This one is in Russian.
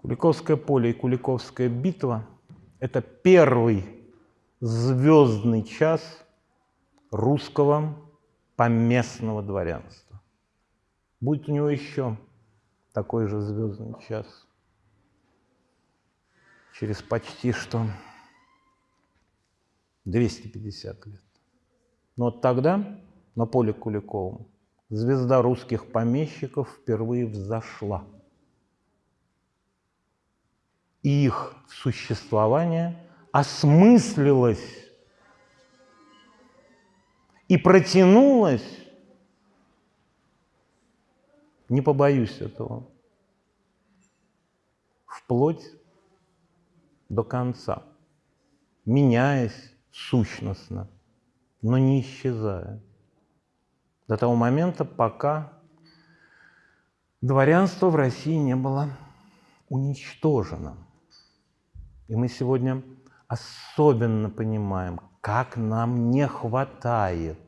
Куликовское поле и Куликовская битва – это первый звездный час русского поместного дворянства. Будет у него еще такой же звездный час через почти что 250 лет. Но вот тогда на поле Куликовом звезда русских помещиков впервые взошла – их существование осмыслилось и протянулось, не побоюсь этого, вплоть до конца, меняясь сущностно, но не исчезая. До того момента, пока дворянство в России не было уничтожено. И мы сегодня особенно понимаем, как нам не хватает